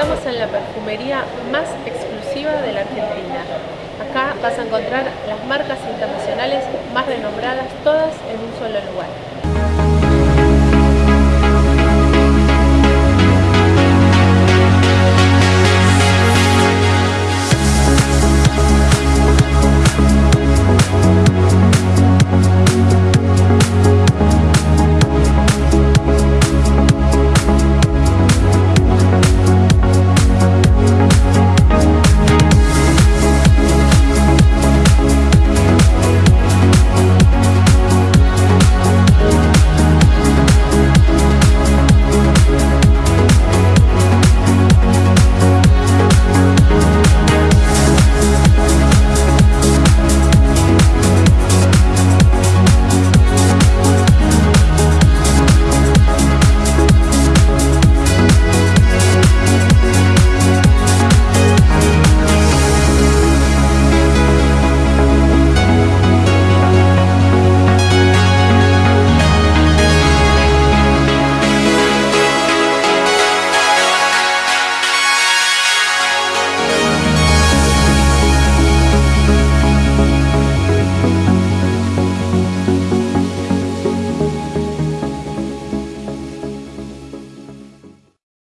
Estamos en la perfumería más exclusiva de la Argentina. Acá vas a encontrar las marcas internacionales más renombradas todas en un solo lugar.